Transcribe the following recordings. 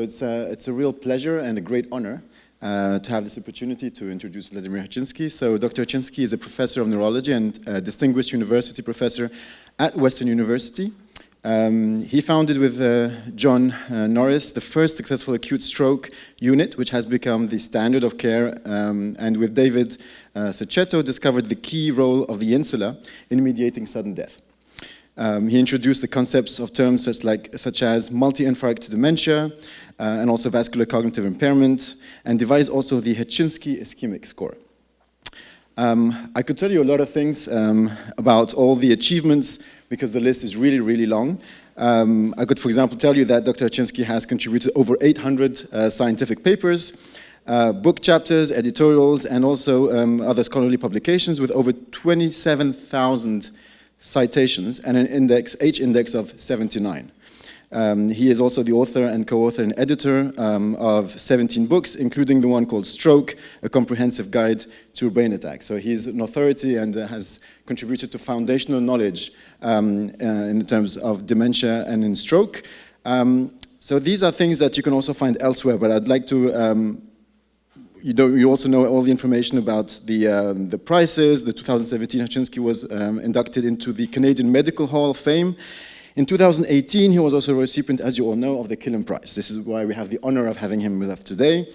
So it's a, it's a real pleasure and a great honor uh, to have this opportunity to introduce Vladimir Hachinski. So Dr. Hachinski is a professor of neurology and a distinguished university professor at Western University. Um, he founded with uh, John uh, Norris the first successful acute stroke unit, which has become the standard of care, um, and with David uh, Cechetto discovered the key role of the insula in mediating sudden death. Um, he introduced the concepts of terms such, like, such as multi-infarct dementia uh, and also vascular cognitive impairment, and devised also the Hachinski ischemic score. Um, I could tell you a lot of things um, about all the achievements because the list is really, really long. Um, I could, for example, tell you that Dr. Hachinski has contributed over 800 uh, scientific papers, uh, book chapters, editorials, and also um, other scholarly publications with over 27,000 citations and an index, H-index of 79. Um, he is also the author and co-author and editor um, of 17 books, including the one called Stroke, A Comprehensive Guide to Brain Attack. So he's an authority and uh, has contributed to foundational knowledge um, uh, in terms of dementia and in stroke. Um, so these are things that you can also find elsewhere, but I'd like to um, you, you, also know all the information about the, um, the prices. The 2017 Hachinski was um, inducted into the Canadian Medical Hall of Fame. In 2018, he was also a recipient, as you all know, of the Killam Prize. This is why we have the honor of having him with us today.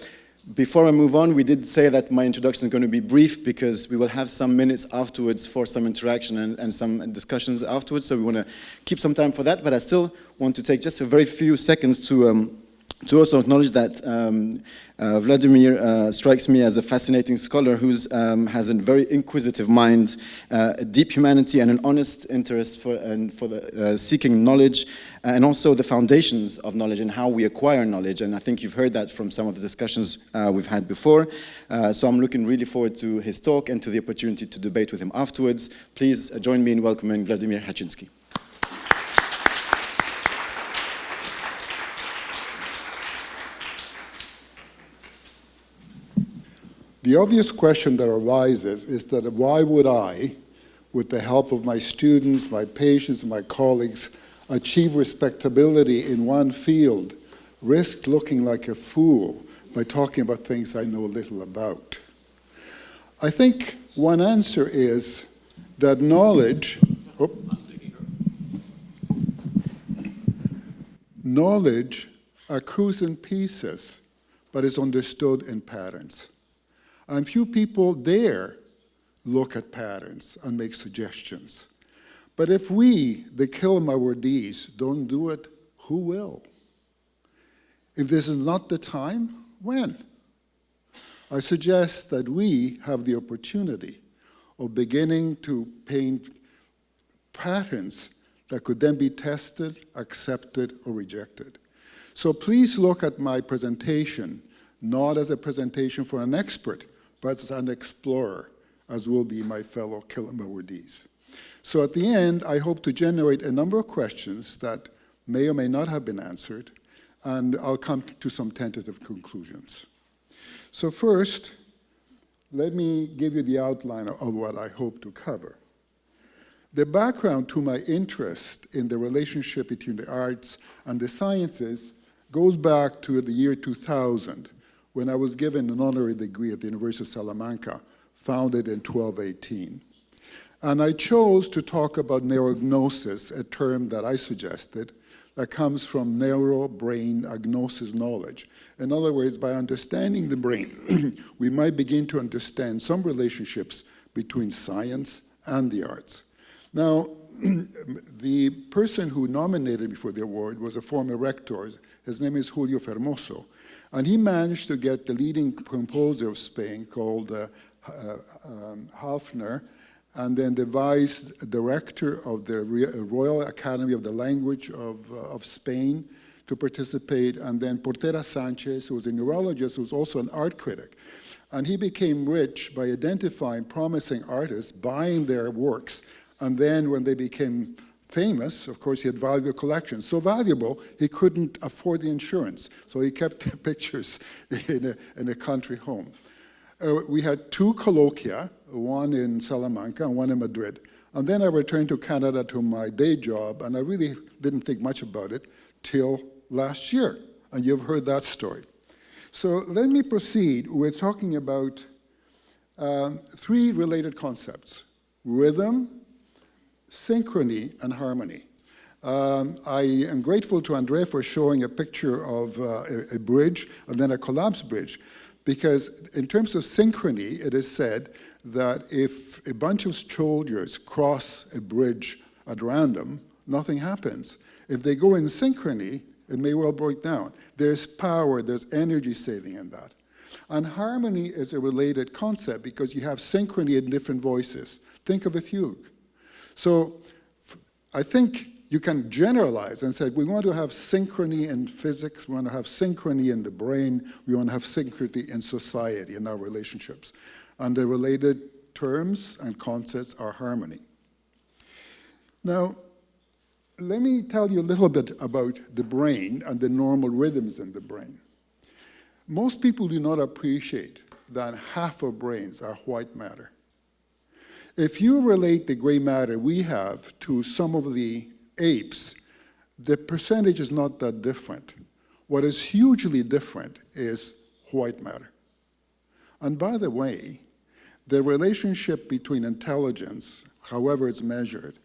Before I move on, we did say that my introduction is going to be brief because we will have some minutes afterwards for some interaction and, and some discussions afterwards, so we want to keep some time for that, but I still want to take just a very few seconds to um, to also acknowledge that um, uh, Vladimir uh, strikes me as a fascinating scholar who um, has a very inquisitive mind, uh, a deep humanity and an honest interest for, and for the, uh, seeking knowledge and also the foundations of knowledge and how we acquire knowledge. And I think you've heard that from some of the discussions uh, we've had before. Uh, so I'm looking really forward to his talk and to the opportunity to debate with him afterwards. Please join me in welcoming Vladimir Hachinski. The obvious question that arises is that why would I, with the help of my students, my patients, my colleagues, achieve respectability in one field, risk looking like a fool by talking about things I know little about? I think one answer is that knowledge, oh, knowledge accrues in pieces, but is understood in patterns. And few people dare look at patterns and make suggestions. But if we, the Killam awardees, don't do it, who will? If this is not the time, when? I suggest that we have the opportunity of beginning to paint patterns that could then be tested, accepted, or rejected. So please look at my presentation not as a presentation for an expert, but as an explorer, as will be my fellow Killam awardees. So at the end, I hope to generate a number of questions that may or may not have been answered, and I'll come to some tentative conclusions. So first, let me give you the outline of what I hope to cover. The background to my interest in the relationship between the arts and the sciences goes back to the year 2000, when I was given an honorary degree at the University of Salamanca, founded in 1218. And I chose to talk about neurognosis, a term that I suggested, that comes from neuro-brain agnosis knowledge. In other words, by understanding the brain, we might begin to understand some relationships between science and the arts. Now, the person who nominated me for the award was a former rector. His name is Julio Fermoso. And he managed to get the leading composer of Spain called uh, uh, um, Halffter, and then the vice director of the Royal Academy of the Language of, uh, of Spain to participate, and then Portera Sanchez, who was a neurologist, who was also an art critic. And he became rich by identifying promising artists, buying their works, and then when they became famous, of course, he had valuable collections. So valuable, he couldn't afford the insurance. So he kept the pictures in a, in a country home. Uh, we had two colloquia, one in Salamanca and one in Madrid. And then I returned to Canada to my day job, and I really didn't think much about it till last year. and you've heard that story. So let me proceed with talking about um, three related concepts, rhythm, synchrony, and harmony. Um, I am grateful to Andrea for showing a picture of uh, a, a bridge and then a collapsed bridge, because in terms of synchrony, it is said that if a bunch of soldiers cross a bridge at random, nothing happens. If they go in synchrony, it may well break down. There's power, there's energy saving in that. And harmony is a related concept because you have synchrony in different voices. Think of a fugue. So I think you can generalize and say we want to have synchrony in physics, we want to have synchrony in the brain, we want to have synchrony in society, in our relationships. And the related terms and concepts are harmony. Now, let me tell you a little bit about the brain and the normal rhythms in the brain. Most people do not appreciate that half of brains are white matter. If you relate the gray matter we have to some of the apes, the percentage is not that different. What is hugely different is white matter. And by the way, the relationship between intelligence, however it's measured,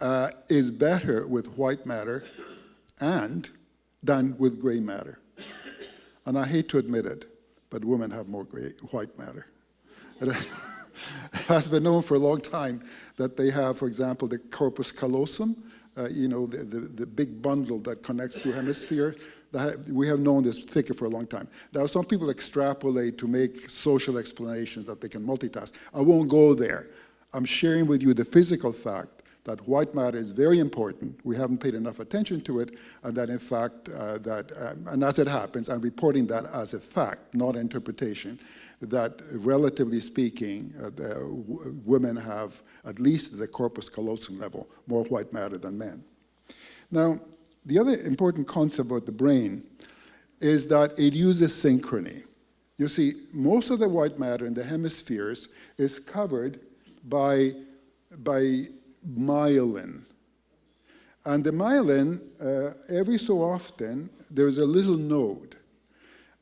uh, is better with white matter and than with gray matter. And I hate to admit it, but women have more gray, white matter. It has been known for a long time that they have, for example, the corpus callosum, uh, you know, the, the, the, big bundle that connects two hemispheres. That, we have known this thicker for a long time. Now, some people extrapolate to make social explanations that they can multitask. I won't go there. I'm sharing with you the physical fact that white matter is very important. We haven't paid enough attention to it, and that in fact, uh, that, um, and as it happens, I'm reporting that as a fact, not interpretation, that relatively speaking, uh, women have at least the corpus callosum level, more white matter than men. Now, the other important concept about the brain is that it uses synchrony. You see, most of the white matter in the hemispheres is covered by, by myelin. And the myelin, uh, every so often, there's a little node.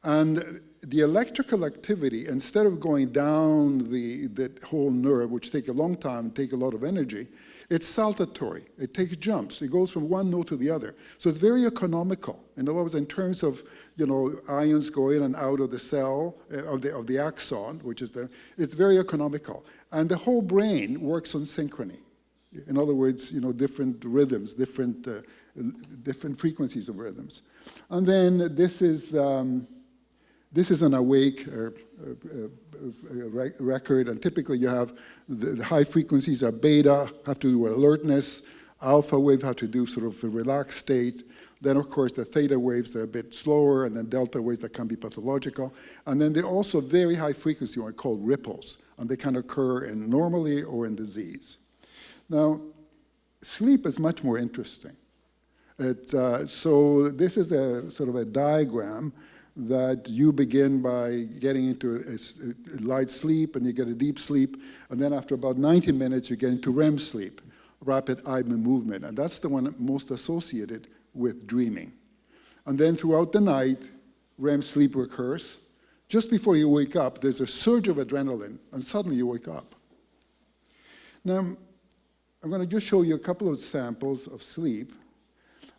And the electrical activity, instead of going down the, the whole nerve, which take a long time, take a lot of energy, it's saltatory. It takes jumps. It goes from one node to the other. So it's very economical. In other words, in terms of you know ions going in and out of the cell uh, of the of the axon, which is the, it's very economical. And the whole brain works on synchrony. In other words, you know, different rhythms, different, uh, different frequencies of rhythms. And then this is, um, this is an awake uh, uh, uh record, and typically you have the, the, high frequencies are beta, have to do with alertness, alpha wave have to do sort of a relaxed state, then, of course, the theta waves, that are a bit slower, and then delta waves that can be pathological. And then they're also very high frequency, what called ripples, and they can occur in normally or in disease. Now, sleep is much more interesting. It, uh, so this is a sort of a diagram that you begin by getting into a, a, light sleep and you get a deep sleep, and then after about 90 minutes you get into REM sleep, rapid eye movement, and that's the one most associated with dreaming. And then throughout the night, REM sleep recurs. Just before you wake up, there's a surge of adrenaline, and suddenly you wake up. Now, I'm going to just show you a couple of samples of sleep.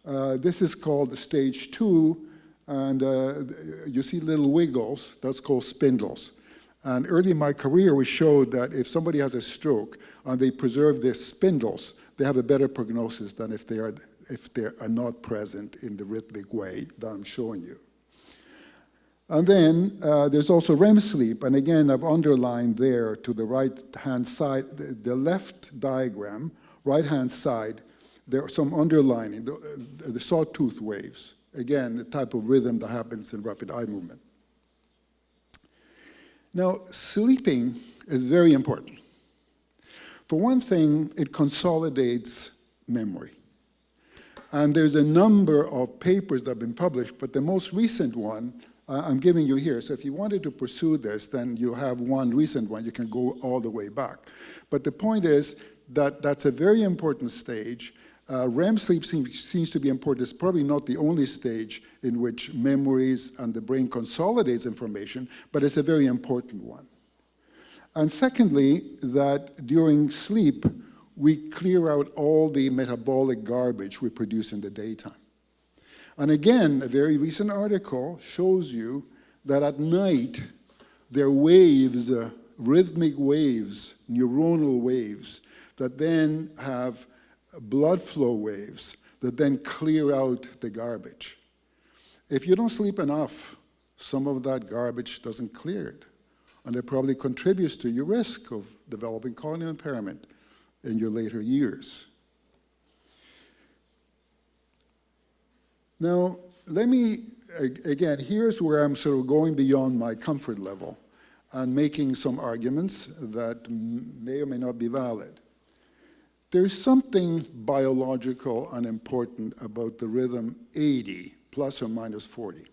Uh, this is called stage two, and uh, you see little wiggles, that's called spindles. And early in my career, we showed that if somebody has a stroke and they preserve their spindles, they have a better prognosis than if they are, if they are not present in the rhythmic way that I'm showing you. And then uh, there's also REM sleep, and again, I've underlined there to the right-hand side, the, the, left diagram, right-hand side, there are some underlining, the, the sawtooth waves. Again, the type of rhythm that happens in rapid eye movement. Now, sleeping is very important. For one thing, it consolidates memory. And there's a number of papers that have been published, but the most recent one uh, I'm giving you here. So if you wanted to pursue this, then you have one recent one. You can go all the way back. But the point is that that's a very important stage. Uh, REM sleep seems, seems to be important. It's probably not the only stage in which memories and the brain consolidates information, but it's a very important one. And secondly, that during sleep, we clear out all the metabolic garbage we produce in the daytime. And again, a very recent article shows you that at night, there are waves, uh, rhythmic waves, neuronal waves, that then have blood flow waves that then clear out the garbage. If you don't sleep enough, some of that garbage doesn't clear it. And it probably contributes to your risk of developing cognitive impairment in your later years. Now, let me, again, here's where I'm sort of going beyond my comfort level and making some arguments that may or may not be valid. There's something biological and important about the rhythm 80 plus or minus 40.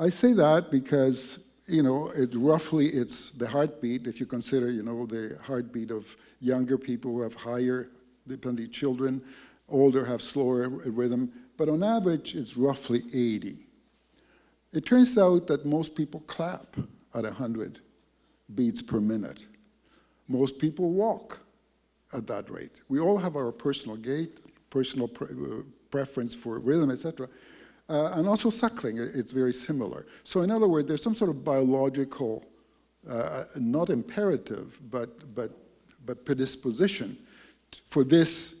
I say that because, you know, it roughly it's the heartbeat, if you consider, you know, the heartbeat of younger people who have higher, depending children, older have slower rhythm, but on average it's roughly 80. It turns out that most people clap at 100 beats per minute. Most people walk at that rate. We all have our personal gait, personal pre uh, preference for rhythm, etc. Uh, and also suckling, it's very similar. So in other words, there's some sort of biological, uh, not imperative, but, but, but predisposition for this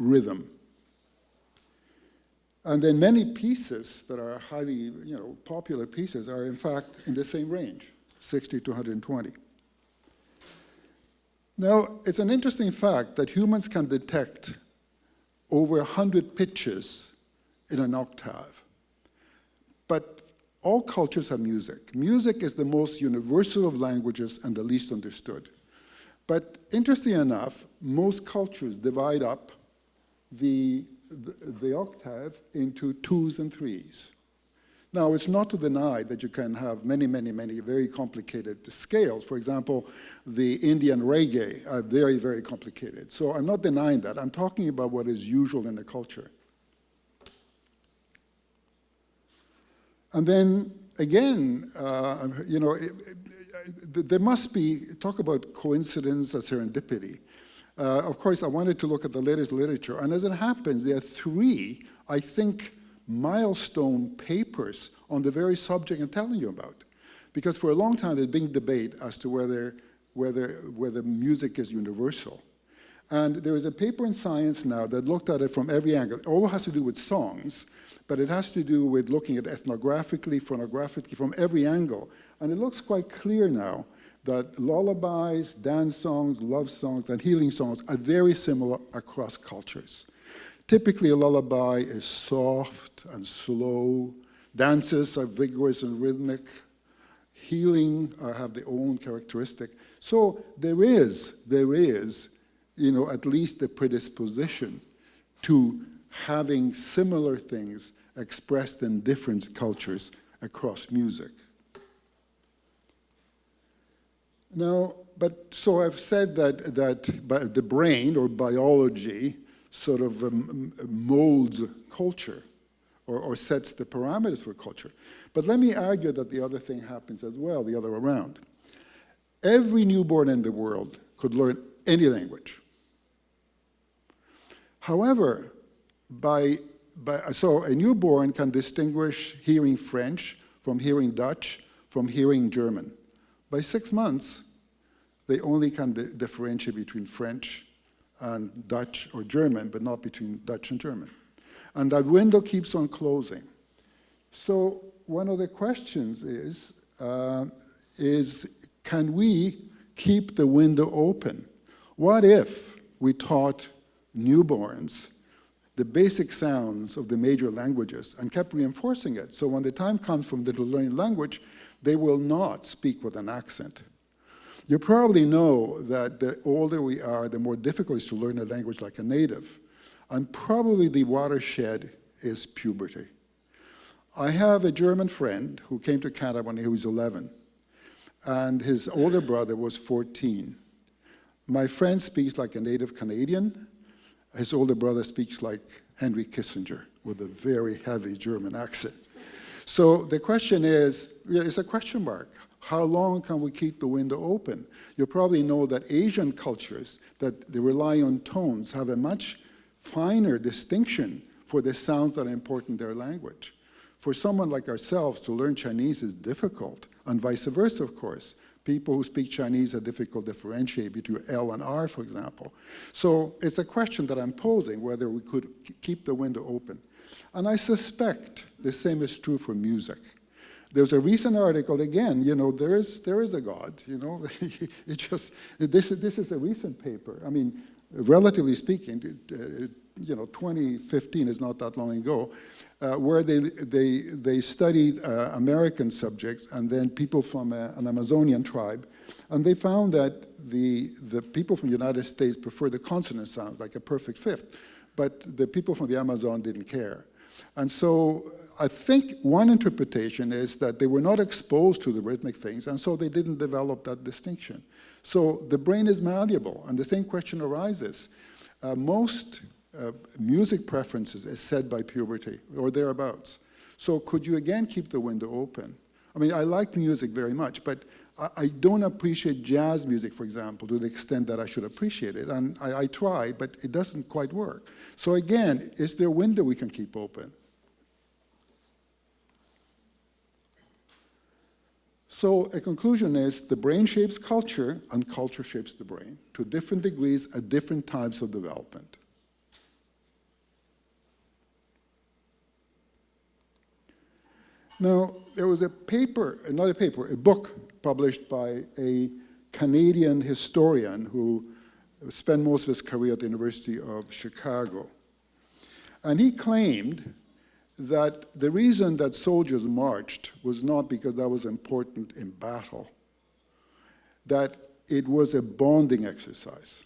rhythm. And then many pieces that are highly, you know, popular pieces are in fact in the same range, 60 to 120. Now, it's an interesting fact that humans can detect over 100 pitches in an octave. But all cultures have music. Music is the most universal of languages and the least understood. But interesting enough, most cultures divide up the, the, the octave into twos and threes. Now, it's not to deny that you can have many, many, many very complicated scales. For example, the Indian reggae are very, very complicated. So I'm not denying that. I'm talking about what is usual in the culture. And then again, uh, you know, it, it, there must be, talk about coincidence or serendipity. Uh, of course, I wanted to look at the latest literature, and as it happens, there are three, I think, milestone papers on the very subject I'm telling you about. Because for a long time, there's been debate as to whether, whether, whether music is universal. And there is a paper in Science now that looked at it from every angle. It all has to do with songs, but it has to do with looking at ethnographically, phonographically, from every angle. And it looks quite clear now that lullabies, dance songs, love songs, and healing songs are very similar across cultures. Typically, a lullaby is soft and slow. Dances are vigorous and rhythmic. Healing uh, have their own characteristic. So there is, there is, you know, at least the predisposition to having similar things expressed in different cultures across music. Now, but so I've said that, that the brain or biology sort of um, molds culture or, or sets the parameters for culture. But let me argue that the other thing happens as well, the other way around. Every newborn in the world could learn any language. However, by, by, so a newborn can distinguish hearing French from hearing Dutch from hearing German. By six months, they only can differentiate between French and Dutch or German, but not between Dutch and German. And that window keeps on closing. So one of the questions is, uh, is can we keep the window open? What if we taught newborns the basic sounds of the major languages and kept reinforcing it? So when the time comes for them to learn a language, they will not speak with an accent. You probably know that the older we are, the more difficult it is to learn a language like a native. And probably the watershed is puberty. I have a German friend who came to Canada when he was 11, and his older brother was 14. My friend speaks like a native Canadian, His older brother speaks like Henry Kissinger with a very heavy German accent. So the question is, it's a question mark. How long can we keep the window open? You probably know that Asian cultures that they rely on tones have a much finer distinction for the sounds that are important in their language. For someone like ourselves to learn Chinese is difficult, and vice versa, of course. People who speak Chinese are difficult to differentiate between L and R, for example. So it's a question that I'm posing, whether we could keep the window open. And I suspect the same is true for music. There's a recent article, again, you know, there is, there is a God, you know, it just, this, this is a recent paper. I mean, relatively speaking, uh, you know, 2015 is not that long ago, uh, where they, they, they studied uh, American subjects and then people from a, an Amazonian tribe. And they found that the, the people from the United States prefer the consonant sounds, like a perfect fifth, but the people from the Amazon didn't care. And so I think one interpretation is that they were not exposed to the rhythmic things, and so they didn't develop that distinction. So the brain is malleable, and the same question arises. Uh, most uh, music preferences is set by puberty, or thereabouts. So could you again keep the window open? I mean, I like music very much, but I, I don't appreciate jazz music, for example, to the extent that I should appreciate it. And I, I try, but it doesn't quite work. So again, is there a window we can keep open? So a conclusion is the brain shapes culture and culture shapes the brain to different degrees at different times of development. Now, there was a paper, another paper, a book published by a Canadian historian who spent most of his career at the University of Chicago. And he claimed that the reason that soldiers marched was not because that was important in battle, that it was a bonding exercise.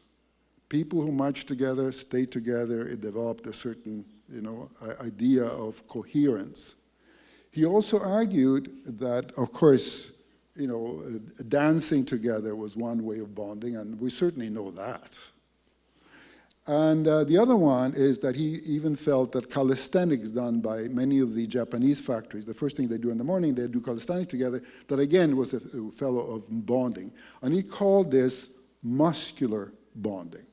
People who marched together, stayed together, it developed a certain you know, idea of coherence. He also argued that, of course, you know, dancing together was one way of bonding, and we certainly know that. And uh, the other one is that he even felt that calisthenics done by many of the Japanese factories, the first thing they do in the morning, they do calisthenics together, that again was a, fellow of bonding. And he called this muscular bonding.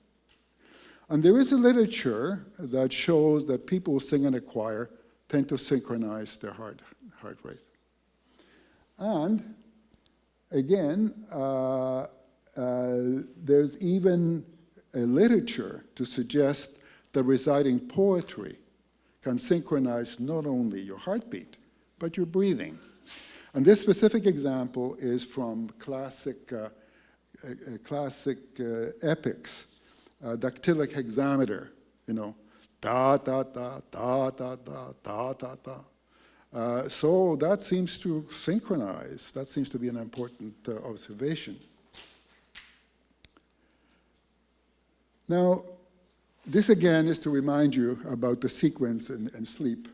And there is a literature that shows that people who sing in a choir tend to synchronize their heart, heart rate. And again, uh, uh, there's even a literature to suggest that reciting poetry can synchronize not only your heartbeat, but your breathing. And this specific example is from classic, uh, uh, classic uh, epics, uh, dactylic hexameter, you know, da, da, da, da, da, da, da, da, da. Uh, so that seems to synchronize. That seems to be an important uh, observation. Now, this again is to remind you about the sequence and, and sleep.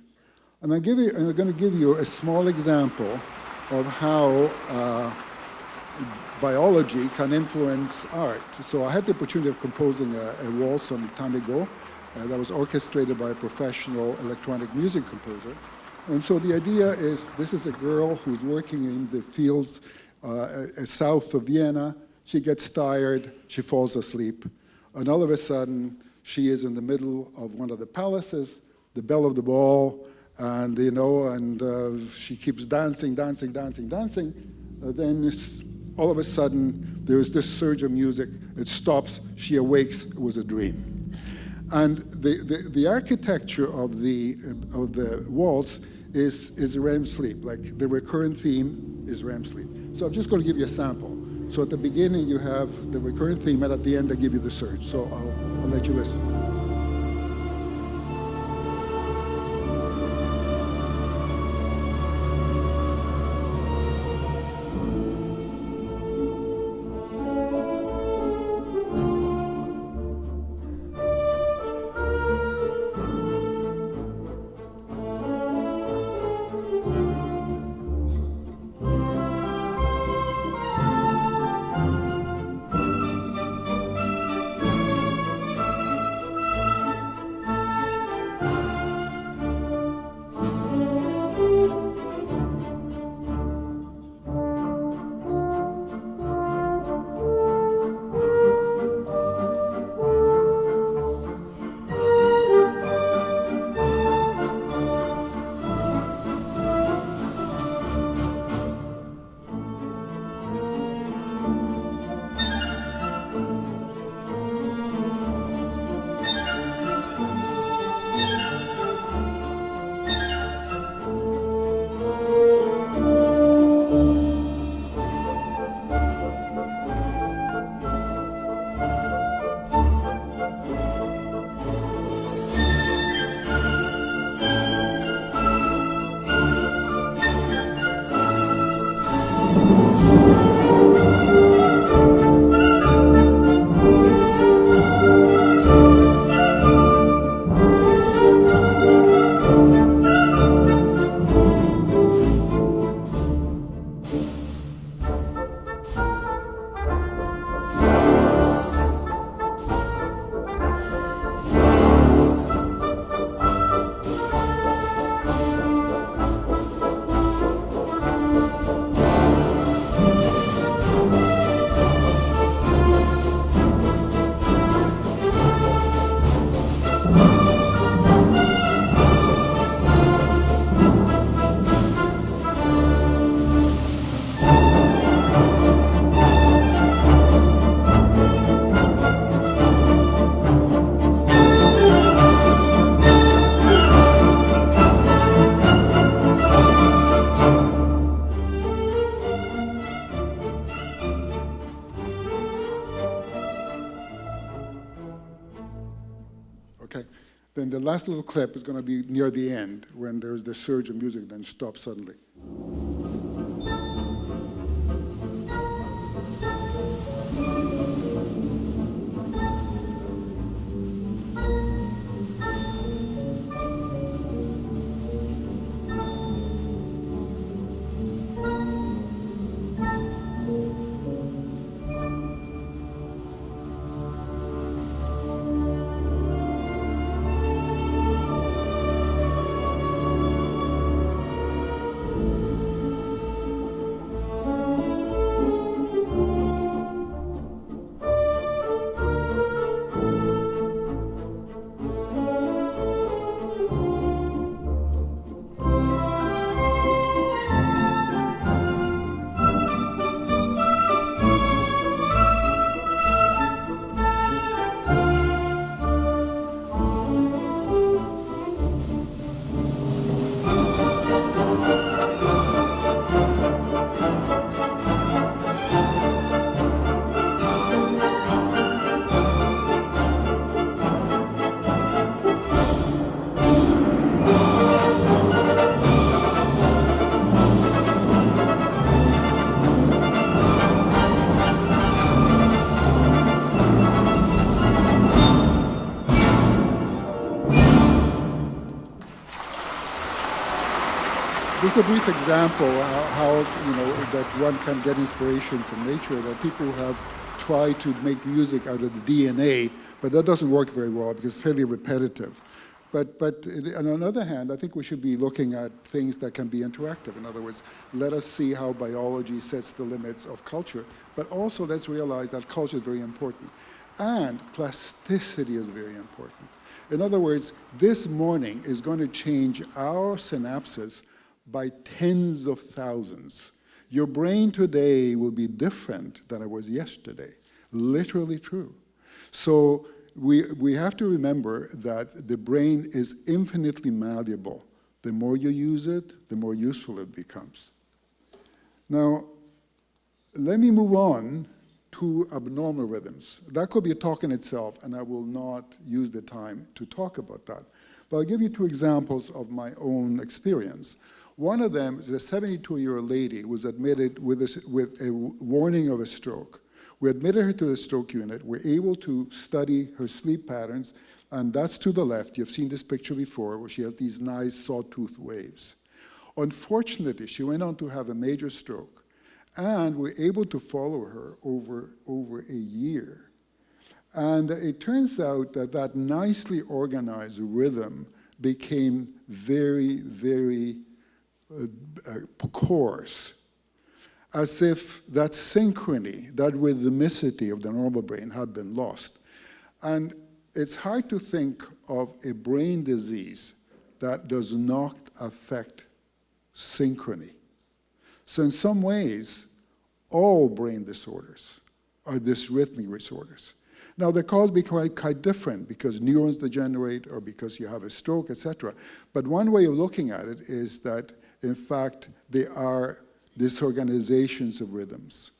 And, I give you, I'm going to give you a small example of how uh, biology can influence art. So I had the opportunity of composing a, a waltz some time ago uh, that was orchestrated by a professional electronic music composer. And so the idea is this is a girl who's working in the fields uh, south of Vienna. She gets tired, she falls asleep. And all of a sudden, she is in the middle of one of the palaces, the belle of the ball, and you know, and uh, she keeps dancing, dancing, dancing, dancing. Uh, then all of a sudden, there's this surge of music. It stops. She awakes. It was a dream. And the, the, the architecture of the, of the waltz is, is REM sleep. Like the recurrent theme is REM sleep. So I'm just going to give you a sample. So at the beginning, you have the recurrent theme, and at the end, I give you the surge. So I'll, I'll let you listen. Last little clip is going to be near the end when there's the surge of music, then stops suddenly. A brief example how, how, you know that one can get inspiration from nature. That people have tried to make music out of the DNA, but that doesn't work very well because it's fairly repetitive. But, but on the other hand, I think we should be looking at things that can be interactive. In other words, let us see how biology sets the limits of culture, but also let's realize that culture is very important. And plasticity is very important. In other words, this morning is going to change our synapses by tens of thousands. Your brain today will be different than it was yesterday. Literally true. So we, we have to remember that the brain is infinitely malleable. The more you use it, the more useful it becomes. Now, let me move on to abnormal rhythms. That could be a talk in itself, and I will not use the time to talk about that. But I'll give you two examples of my own experience. One of them is a 72-year-old lady was admitted with a, with a warning of a stroke. We admitted her to the stroke unit. We're able to study her sleep patterns, and that's to the left. You've seen this picture before where she has these nice sawtooth waves. Unfortunately, she went on to have a major stroke, and we're able to follow her over, over a year. And it turns out that that nicely organized rhythm became very, very coarse, as if that synchrony, that rhythmicity of the normal brain had been lost. And it's hard to think of a brain disease that does not affect synchrony. So in some ways, all brain disorders are dysrhythmic disorders. Now, the cause be quite, quite different because neurons degenerate or because you have a stroke, etc. But one way of looking at it is that in fact, they are disorganizations of rhythms.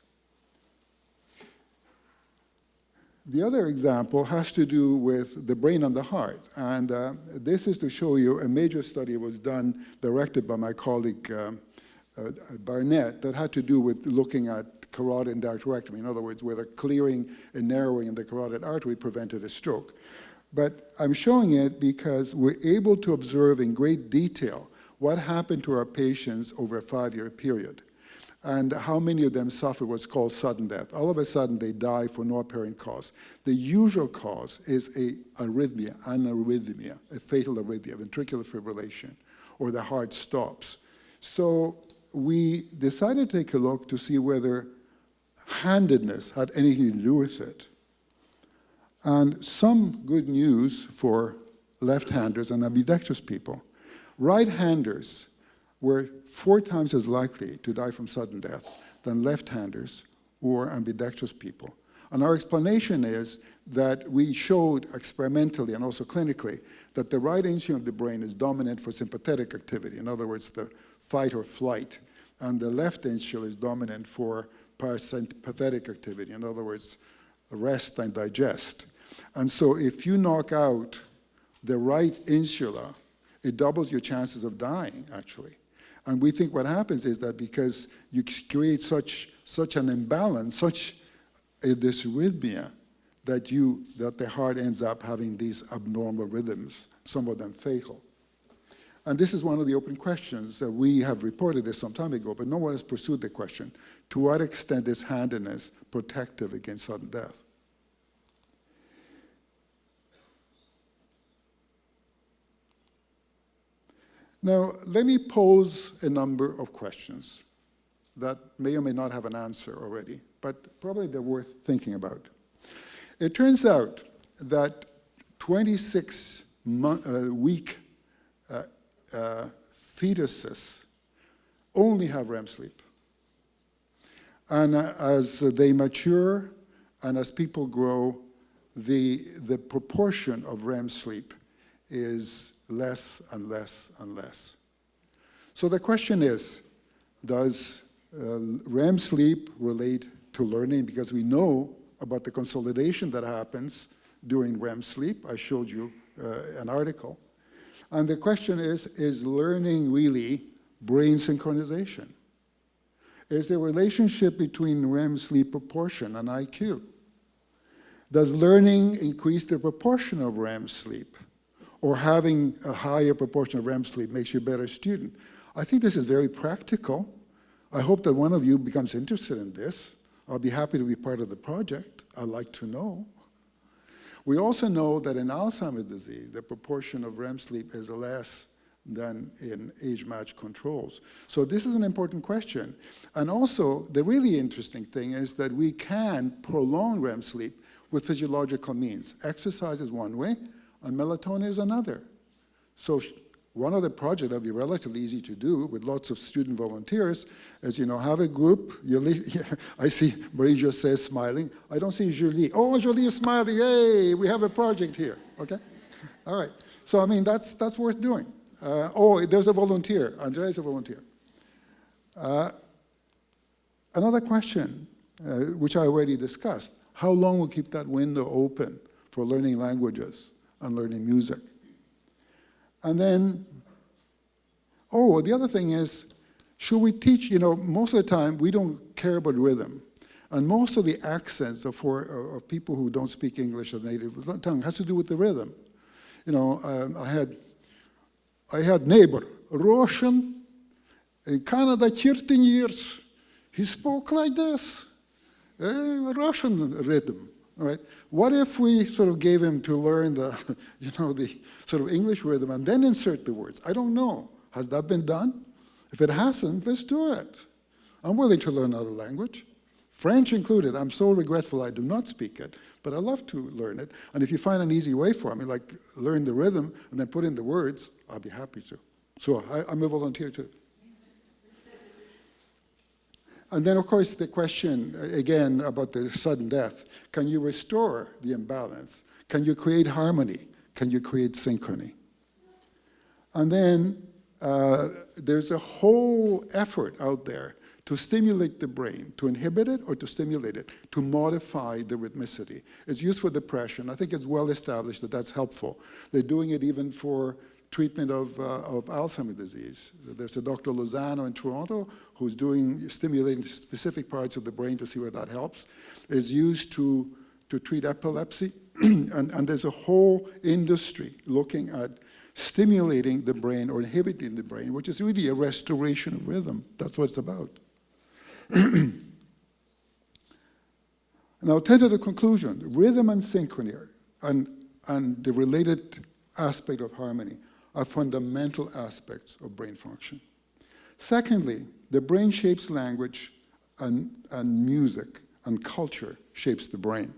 The other example has to do with the brain and the heart. And uh, this is to show you a major study was done, directed by my colleague uh, uh, Barnett, that had to do with looking at carotid endarterectomy. In other words, whether clearing and narrowing in the carotid artery prevented a stroke. But I'm showing it because we're able to observe in great detail what happened to our patients over a five-year period and how many of them suffer what's called sudden death. All of a sudden, they die for no apparent cause. The usual cause is a arrhythmia, an arrhythmia, a fatal arrhythmia, ventricular fibrillation, or the heart stops. So we decided to take a look to see whether handedness had anything to do with it. And some good news for left-handers and ambidextrous people. Right-handers were four times as likely to die from sudden death than left-handers or ambidextrous people. And our explanation is that we showed experimentally and also clinically that the right hemisphere of the brain is dominant for sympathetic activity, in other words, the fight or flight, and the left hemisphere is dominant for parasympathetic activity, in other words, rest and digest. And so if you knock out the right insula, it doubles your chances of dying, actually. And we think what happens is that because you create such, such an imbalance, such a dysrhythmia, that, you, that the heart ends up having these abnormal rhythms, some of them fatal. And this is one of the open questions. that we have reported this some time ago, but no one has pursued the question. To what extent is handedness protective against sudden death? Now, let me pose a number of questions that may or may not have an answer already, but probably they're worth thinking about. It turns out that 26 month, uh, week uh, uh, fetuses only have REM sleep. And uh, as they mature and as people grow, the, the proportion of REM sleep is less and less and less. So the question is, does uh, REM sleep relate to learning? Because we know about the consolidation that happens during REM sleep. I showed you uh, an article. And the question is, is learning really brain synchronization? Is there a relationship between REM sleep proportion and IQ? Does learning increase the proportion of REM sleep? Or having a higher proportion of REM sleep makes you a better student? I think this is very practical. I hope that one of you becomes interested in this. I'll be happy to be part of the project. I'd like to know. We also know that in Alzheimer's disease, the proportion of REM sleep is less than in age-matched controls. So this is an important question. And also, the really interesting thing is that we can prolong REM sleep with physiological means. Exercise is one way, and melatonin is another. So one other project that would be relatively easy to do with lots of student volunteers is, you know, have a group. I see Marie-José smiling. I don't see Julie. Oh, Julie is smiling. Hey, we have a project here. Okay? All right. So, I mean, that's, that's worth doing. Uh, oh, there's a volunteer. Andrea is a volunteer. Uh, another question, uh, which I already discussed. How long will keep that window open for learning languages and learning music? And then, oh, the other thing is, should we teach, you know, most of the time we don't care about rhythm. And most of the accents of, for, of people who don't speak English as a native tongue has to do with the rhythm. You know, um, I had I had neighbor, Russian, in Canada 13 years. He spoke like this, a Russian rhythm, right? What if we sort of gave him to learn the, you know, the sort of English rhythm and then insert the words? I don't know. Has that been done? If it hasn't, let's do it. I'm willing to learn another language. French included. I'm so regretful I do not speak it, but I love to learn it. And if you find an easy way for me, like learn the rhythm and then put in the words, I'll be happy to. So I, I'm a volunteer too. And then, of course, the question, again, about the sudden death. Can you restore the imbalance? Can you create harmony? Can you create synchrony? And then uh, there's a whole effort out there to stimulate the brain, to inhibit it or to stimulate it, to modify the rhythmicity. It's used for depression. I think it's well established that that's helpful. They're doing it even for treatment of, uh, of Alzheimer's disease. There's a Dr. Lozano in Toronto who's doing, stimulating specific parts of the brain to see where that helps. It's used to, to treat epilepsy. and, and there's a whole industry looking at stimulating the brain or inhibiting the brain, which is really a restoration of rhythm. That's what it's about. I'll tell you the conclusion. Rhythm and synchrony and, and the related aspect of harmony are fundamental aspects of brain function. Secondly, the brain shapes language and, and music and culture shapes the brain.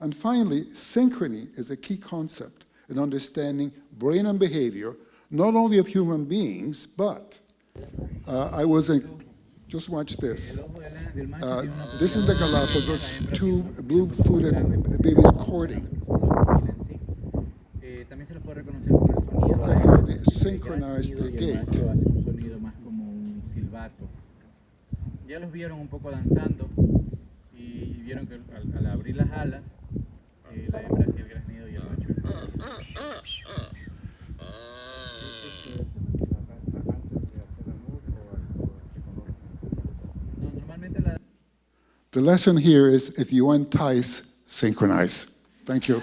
And finally, synchrony is a key concept in understanding brain and behavior, not only of human beings, but uh, I was in, just watch this. Uh, this is the Galapagos, two blue-footed boobies courting synchronize the. Ya los vieron un poco danzando y vieron que al, al abrir las alas, eh, la hembra hacía el y el macho el The lesson here is if you entice, synchronize. Thank you.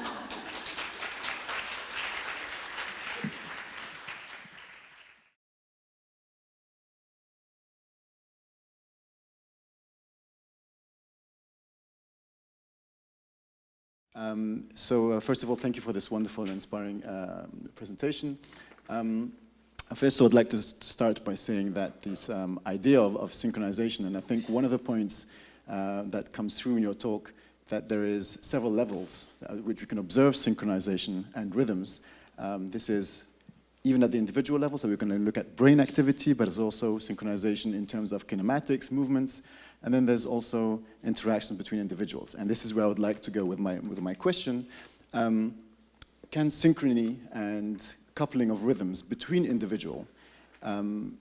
Um, so uh, first of all, thank you for this wonderful and inspiring um, presentation. Um, first, I would like to start by saying that this um, idea of, of synchronization, and I think one of the points uh, that comes through in your talk, that there is several levels at which we can observe synchronization and rhythms. Um, this is even at the individual level, so we're going to look at brain activity, but there's also synchronization in terms of kinematics, movements, and then there's also interactions between individuals. And this is where I would like to go with my, with my question. Um, can synchrony and coupling of rhythms between individual um,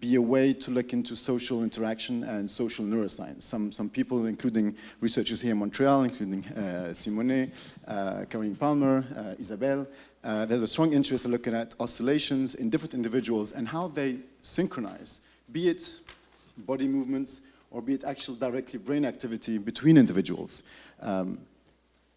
be a way to look into social interaction and social neuroscience. Some, some people, including researchers here in Montreal, including uh, Simone, uh, Caroline Palmer, uh, Isabelle, uh, there's a strong interest in looking at oscillations in different individuals and how they synchronize, be it body movements or be it actual directly brain activity between individuals. Um,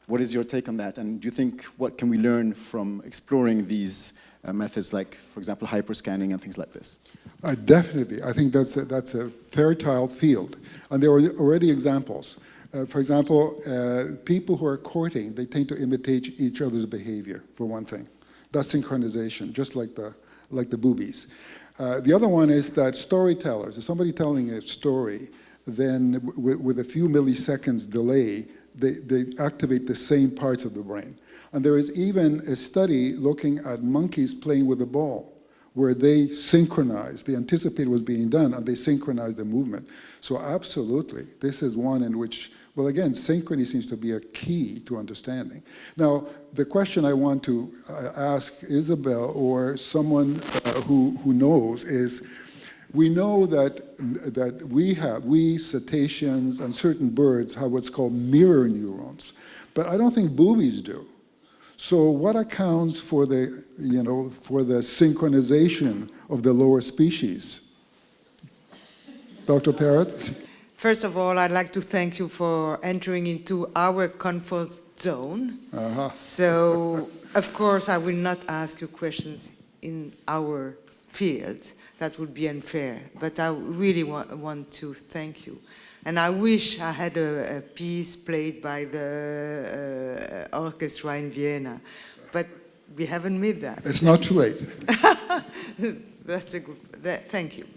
what is your take on that? And do you think, what can we learn from exploring these uh, methods like, for example, hyperscanning and things like this? Uh, definitely. I think that's a, that's a fertile field. And there are already examples. Uh, for example, uh, people who are courting, they tend to imitate each other's behavior, for one thing. That's synchronization, just like the, like the boobies. Uh, the other one is that storytellers, if somebody telling a story, then with a few milliseconds delay, they, they activate the same parts of the brain. And there is even a study looking at monkeys playing with a ball where they synchronize, they anticipate what's being done, and they synchronize the movement. So absolutely, this is one in which, well again, synchrony seems to be a key to understanding. Now, the question I want to uh, ask Isabel or someone uh, who, who knows is, we know that, that we have, we cetaceans and certain birds have what's called mirror neurons, but I don't think boobies do. So what accounts for the, you know, for the synchronization of the lower species? Dr. Parrott? First of all, I'd like to thank you for entering into our comfort zone. Uh-huh. So, of course, I will not ask you questions in our field. That would be unfair. But I really wa want to thank you. And I wish I had a, a piece played by the uh, orchestra in Vienna. But we haven't made that. It's not too late. That's a good, that, thank you.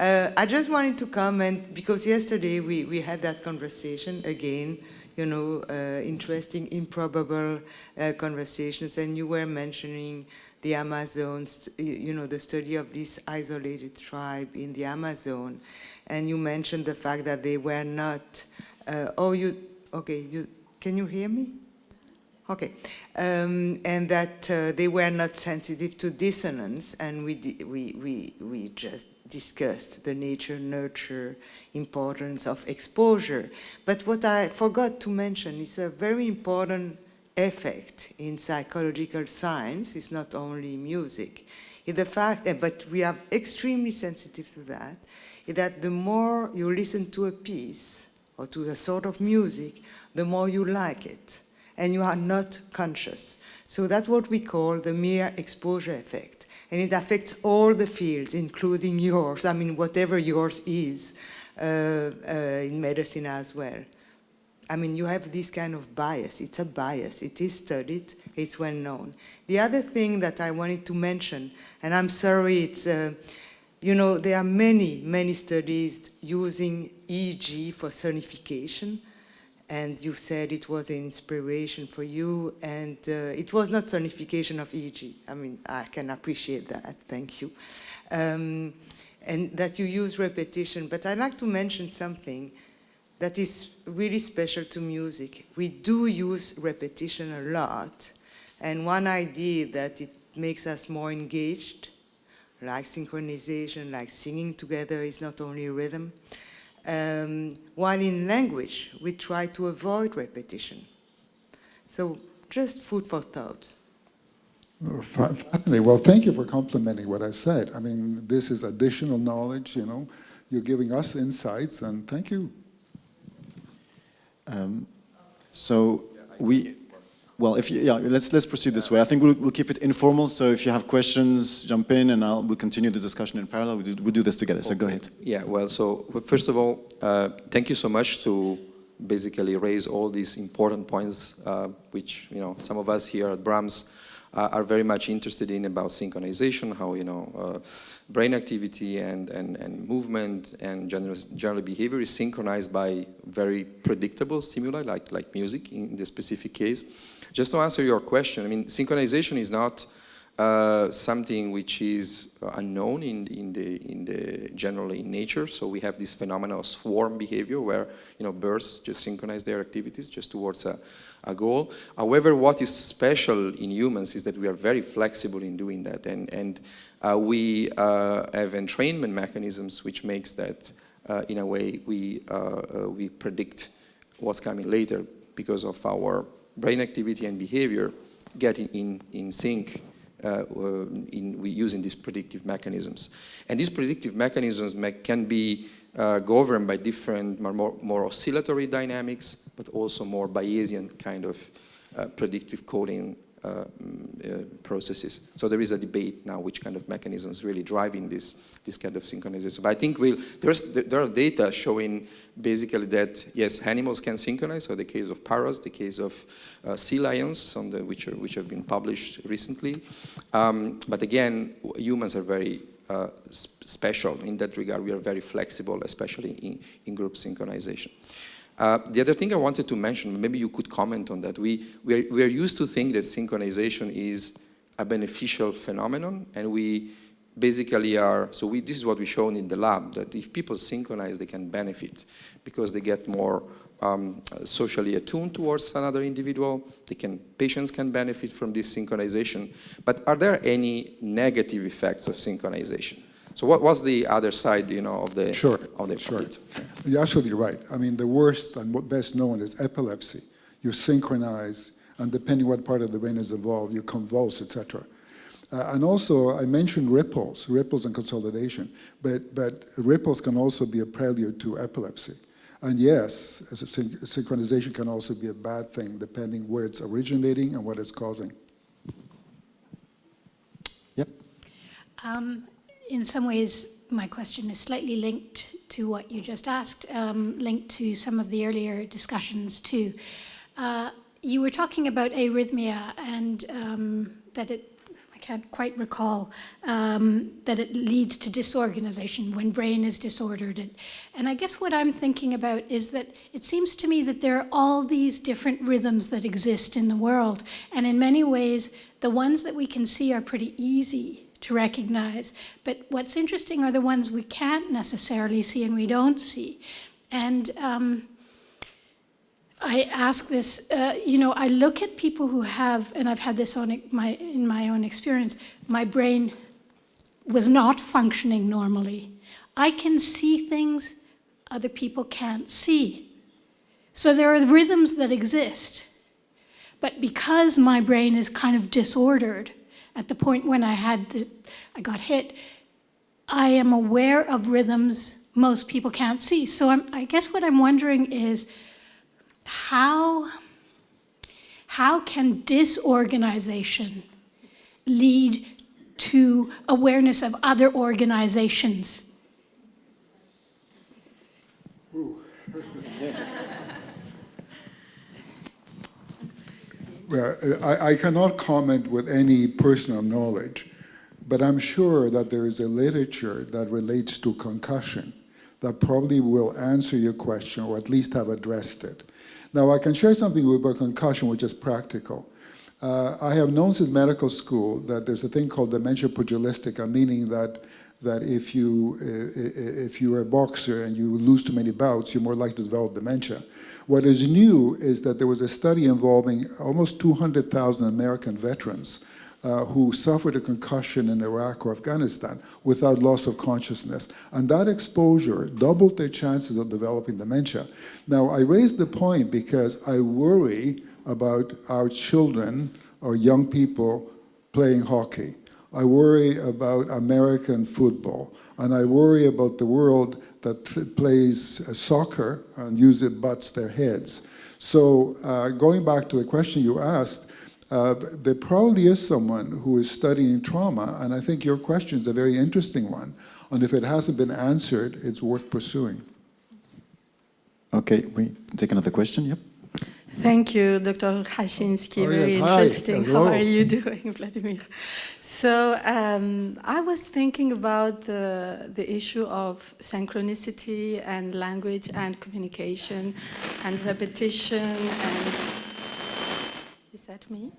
Uh, I just wanted to comment because yesterday we, we had that conversation again, you know, uh, interesting, improbable uh, conversations, and you were mentioning the Amazons, you know, the study of this isolated tribe in the Amazon, and you mentioned the fact that they were not, uh, oh, you, okay, you, can you hear me? Okay, um, and that uh, they were not sensitive to dissonance, and we, we, we, we just discussed the nature, nurture, importance of exposure. But what I forgot to mention is a very important effect in psychological science, is not only music, the fact, uh, but we are extremely sensitive to that, is that the more you listen to a piece or to a sort of music, the more you like it and you are not conscious. So that's what we call the mere exposure effect. And it affects all the fields, including yours, I mean, whatever yours is uh, uh, in medicine as well. I mean, you have this kind of bias. It's a bias. It is studied. It's well known. The other thing that I wanted to mention, and I'm sorry, it's, uh, you know, there are many, many studies using EEG for sonification and you said it was an inspiration for you, and uh, it was not sonification of EEG. I mean, I can appreciate that, thank you. Um, and that you use repetition, but I'd like to mention something that is really special to music. We do use repetition a lot, and one idea that it makes us more engaged, like synchronization, like singing together is not only rhythm, um, while in language, we try to avoid repetition. So just food for thought. Fa- Well, thank you for complimenting what I said. I mean, this is additional knowledge, you know. You're giving us insights, and thank you. Um, so we, well, if you, yeah, let's let's proceed this way. I think we'll, we'll keep it informal. So if you have questions, jump in, and I'll we'll continue the discussion in parallel. We'll do, we'll do this together. So go ahead. Yeah, well, so first of all, uh, thank you so much to basically raise all these important points, uh, which, you know, some of us here at BRAMS are very much interested in about synchronization, how, you know, uh, brain activity and, and, and movement and general, general behavior is synchronized by very predictable stimuli, like, like music in the specific case. Just to answer your question, I mean, synchronization is not uh, something which is unknown in, in, the, in the generally in nature. So we have this phenomenon of swarm behavior where you know birds just synchronize their activities just towards a, a goal. However, what is special in humans is that we are very flexible in doing that, and and uh, we uh, have entrainment mechanisms which makes that uh, in a way we uh, we predict what's coming later because of our brain activity and behavior getting in in sync in we using these predictive mechanisms. And these predictive mechanisms can be uh, governed by different more, more, oscillatory dynamics, but also more Bayesian kind of uh, predictive coding uh, mm, uh, processes. So there is a debate now which kind of mechanisms really driving this, this kind of synchronization. But I think we'll, there are data showing basically that, yes, animals can synchronize, so the case of parrots, the case of uh, sea lions, on the, which, are, which have been published recently. Um, but again, humans are very uh, special in that regard. We are very flexible, especially in, in group synchronization. Uh, the other thing I wanted to mention, maybe you could comment on that. We, we, are, we are used to think that synchronization is a beneficial phenomenon, and we basically are, so we, this is what we shown in the lab, that if people synchronize, they can benefit because they get more um, socially attuned towards another individual. They can, patients can benefit from this synchronization. But are there any negative effects of synchronization? So what was the other side, you know, of the sure, of the sure. You're absolutely right. I mean, the worst and best known is epilepsy. You synchronize, and depending what part of the brain is involved, you convulse, etc. Uh, and also, I mentioned ripples, ripples and consolidation, but, but ripples can also be a prelude to epilepsy. And yes, syn synchronization can also be a bad thing, depending where it's originating and what it's causing. Yep. Um, in some ways, my question is slightly linked to what you just asked, um, linked to some of the earlier discussions too. Uh, you were talking about arrhythmia and um, that it, I can't quite recall, um, that it leads to disorganization when brain is disordered. And, and I guess what I'm thinking about is that it seems to me that there are all these different rhythms that exist in the world. And in many ways, the ones that we can see are pretty easy to recognize. But what's interesting are the ones we can't necessarily see and we don't see. And um, I ask this, uh, you know, I look at people who have, and I've had this on my, in my own experience, my brain was not functioning normally. I can see things other people can't see. So there are rhythms that exist. But because my brain is kind of disordered, at the point when I had the, I got hit, I am aware of rhythms most people can't see. So I'm, I guess what I'm wondering is how, how can disorganization lead to awareness of other organizations? I, I, cannot comment with any personal knowledge, but I'm sure that there is a literature that relates to concussion that probably will answer your question or at least have addressed it. Now, I can share something about concussion which is practical. Uh, I have known since medical school that there's a thing called dementia pugilistica, meaning that that if you if you're a boxer and you lose too many bouts, you're more likely to develop dementia. What is new is that there was a study involving almost 200,000 American veterans uh, who suffered a concussion in Iraq or Afghanistan without loss of consciousness. And that exposure doubled their chances of developing dementia. Now, I raise the point because I worry about our children or young people playing hockey. I worry about American football. And I worry about the world that plays uh, soccer and use it butts their heads. So uh, going back to the question you asked, uh, there probably is someone who is studying trauma, and I think your question is a very interesting one. And if it hasn't been answered, it's worth pursuing. Okay, we take another question, yep. Thank you, Dr. Hachinski. Oh, Very yes. Hi. interesting. How Hello. are you doing, Vladimir? So um, I was thinking about the, the issue of synchronicity and language and communication and repetition and... Is that me?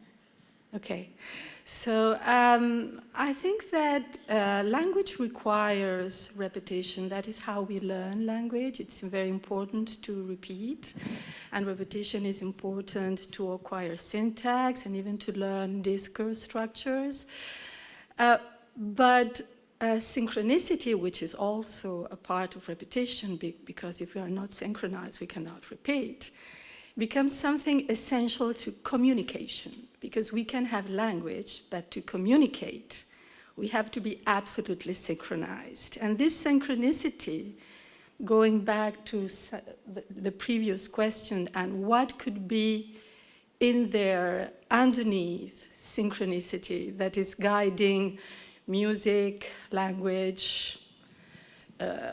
Okay. So um, I think that uh, language requires repetition. That is how we learn language. It's very important to repeat. And repetition is important to acquire syntax and even to learn discourse structures. Uh, but uh, synchronicity, which is also a part of repetition, be- because if we are not synchronized, we cannot repeat, becomes something essential to communication because we can have language, but to communicate, we have to be absolutely synchronized. And this synchronicity, going back to the, previous question, and what could be in there underneath synchronicity that is guiding music, language, uh,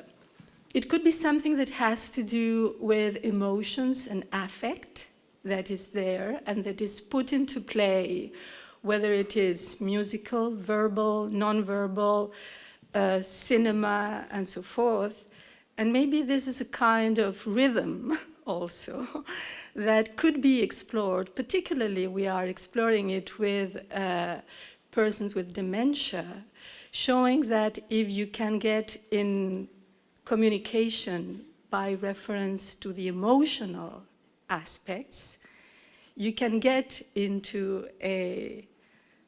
it could be something that has to do with emotions and affect that is there and that is put into play, whether it is musical, verbal, non-verbal, uh, cinema, and so forth. And maybe this is a kind of rhythm also that could be explored. Particularly, we are exploring it with uh, persons with dementia, showing that if you can get in communication by reference to the emotional aspects, you can get into a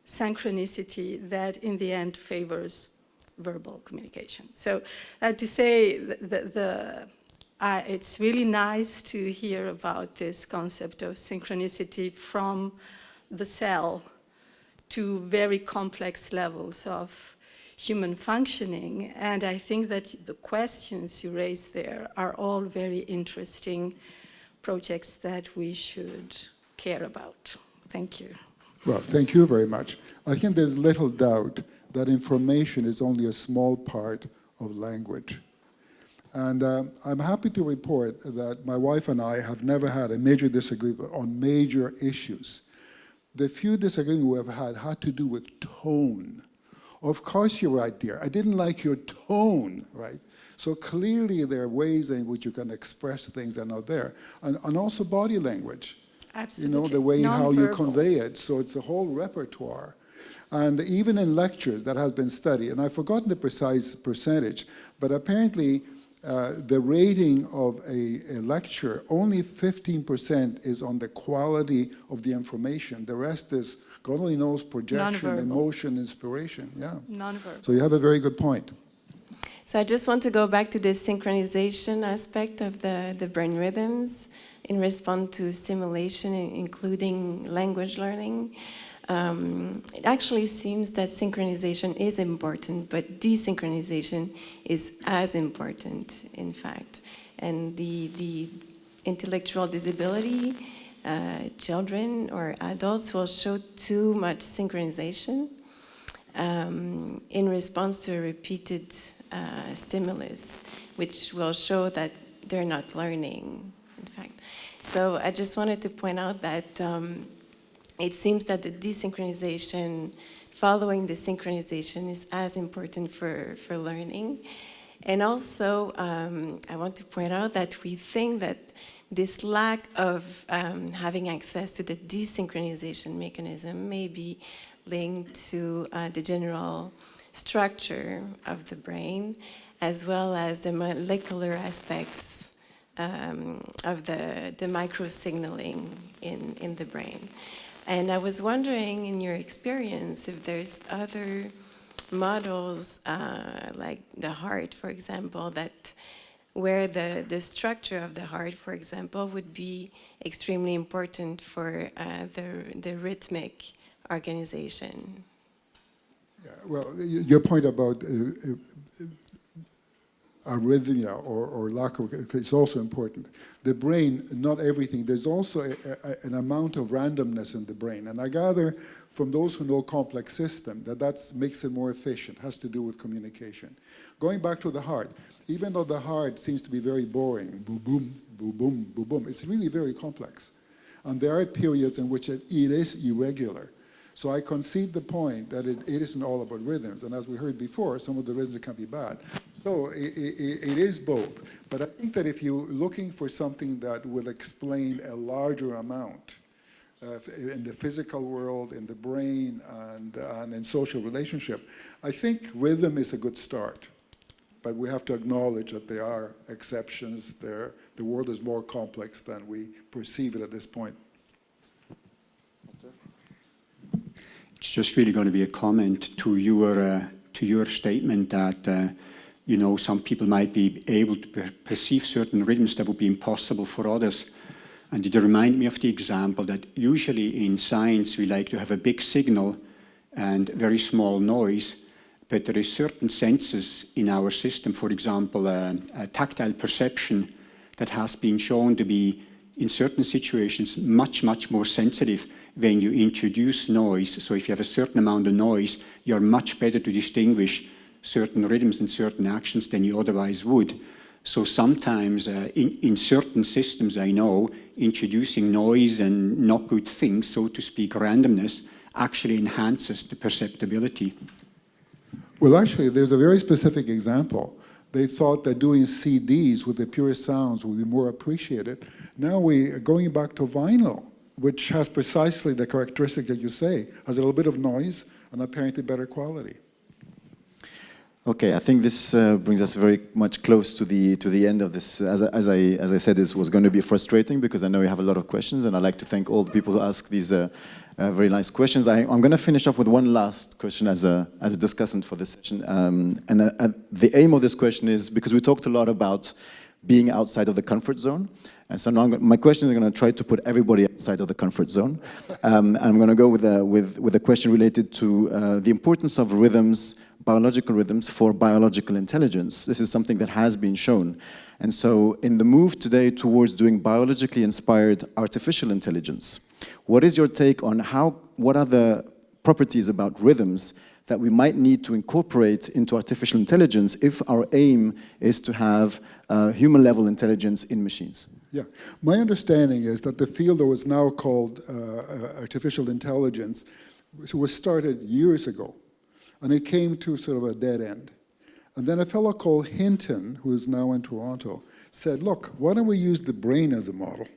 synchronicity that in the end favors verbal communication. So to say the, the, the uh, it's really nice to hear about this concept of synchronicity from the cell to very complex levels of human functioning. And I think that the questions you raised there are all very interesting projects that we should care about. Thank you. Well, thank you very much. I think there's little doubt that information is only a small part of language. And uh, I'm happy to report that my wife and I have never had a major disagreement on major issues. The few disagreements we have had had to do with tone. Of course you're right, dear. I didn't like your tone, right? So clearly there are ways in which you can express things that are not there. And, and also body language. Absolutely. You know, the way how you convey it. So it's a whole repertoire. And even in lectures that has been studied, and I've forgotten the precise percentage, but apparently uh, the rating of a, a lecture, only 15% is on the quality of the information. The rest is, God only knows, projection, emotion, inspiration. Yeah. Nonverbal. So you have a very good point. So I just want to go back to the synchronization aspect of the, the brain rhythms in response to stimulation, including language learning. Um, it actually seems that synchronization is important, but desynchronization is as important, in fact. And the, the intellectual disability, uh, children or adults will show too much synchronization um, in response to a repeated uh, stimulus, which will show that they're not learning, in fact. So I just wanted to point out that um, it seems that the desynchronization, following the synchronization, is as important for, for learning. And also, um, I want to point out that we think that this lack of um, having access to the desynchronization mechanism may be linked to uh, the general structure of the brain, as well as the molecular aspects um, of the, the micro signaling in, in the brain. And I was wondering, in your experience, if there's other models, uh, like the heart, for example, that where the, the structure of the heart, for example, would be extremely important for uh, the, the rhythmic organization. Yeah, well, your point about uh, uh, arrhythmia or, or lack of, it's also important. The brain, not everything, there's also a, a, an amount of randomness in the brain. And I gather from those who know complex system that that makes it more efficient, has to do with communication. Going back to the heart, even though the heart seems to be very boring, boom, boom, boom, boom, boom, boom, it's really very complex. And there are periods in which it, it is irregular. So I concede the point that it, it isn't all about rhythms. And as we heard before, some of the rhythms can be bad. So it, it, it is both. But I think that if you're looking for something that will explain a larger amount uh, in the physical world, in the brain, and, and in social relationship, I think rhythm is a good start. But we have to acknowledge that there are exceptions. There, the world is more complex than we perceive it at this point. It's just really going to be a comment to your uh, to your statement that uh, you know some people might be able to per perceive certain rhythms that would be impossible for others. And it reminded me of the example that usually in science we like to have a big signal and very small noise, but there is certain senses in our system, for example, uh, tactile perception that has been shown to be in certain situations much, much more sensitive when you introduce noise. So if you have a certain amount of noise, you're much better to distinguish certain rhythms and certain actions than you otherwise would. So sometimes uh, in, in certain systems I know, introducing noise and not good things, so to speak, randomness, actually enhances the perceptibility. Well, actually, there's a very specific example. They thought that doing CDs with the purest sounds would be more appreciated. Now we're going back to vinyl which has precisely the characteristic that you say, has a little bit of noise and apparently better quality. Okay, I think this uh, brings us very much close to the to the end of this. As, as I as I said, this was going to be frustrating because I know you have a lot of questions, and I'd like to thank all the people who ask these uh, uh, very nice questions. I, am going to finish off with one last question as a as a discussant for this session, um, and uh, the aim of this question is because we talked a lot about being outside of the comfort zone. And so now going, my questions are going to try to put everybody outside of the comfort zone. Um, and I'm going to go with a, with, with a question related to uh, the importance of rhythms, biological rhythms for biological intelligence. This is something that has been shown. And so in the move today towards doing biologically inspired artificial intelligence, what is your take on how, what are the properties about rhythms that we might need to incorporate into artificial intelligence if our aim is to have uh, human-level intelligence in machines. Yeah, my understanding is that the field that was now called uh, uh, artificial intelligence was started years ago, and it came to sort of a dead end. And then a fellow called Hinton, who is now in Toronto, said, look, why don't we use the brain as a model?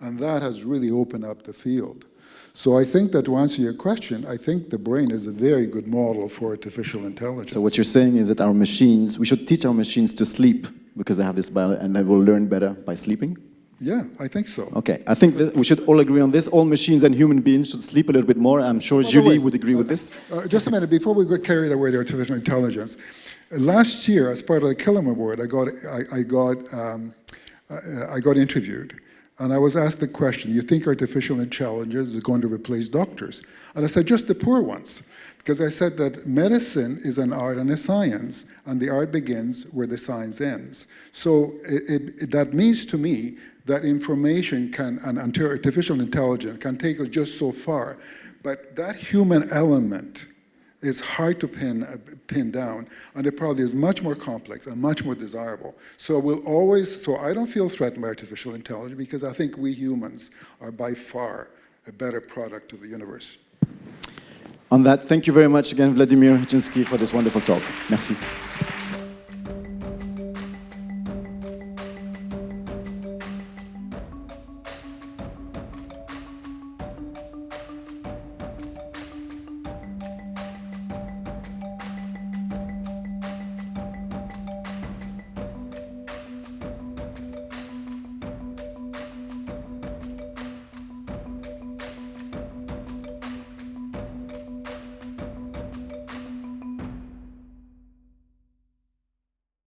And that has really opened up the field. So I think that to answer your question, I think the brain is a very good model for artificial intelligence. So what you're saying is that our machines, we should teach our machines to sleep because they have this and they will learn better by sleeping? Yeah, I think so. Okay, I think we should all agree on this. All machines and human beings should sleep a little bit more. I'm sure Julie would agree uh, with this. Uh, just a minute, before we get carried away with artificial intelligence, uh, last year, as part of the Killam Award, I got, I, I got, um, I, uh, I got interviewed. And I was asked the question, you think artificial intelligence is going to replace doctors? And I said, just the poor ones. Because I said that medicine is an art and a science, and the art begins where the science ends. So it, it, that means to me that information can, and artificial intelligence can take us just so far. But that human element is hard to pin, uh, pin down, and it probably is much more complex and much more desirable. So we'll always, so I don't feel threatened by artificial intelligence because I think we humans are by far a better product of the universe. On that, thank you very much again, Vladimir Hachinski, for this wonderful talk. Merci.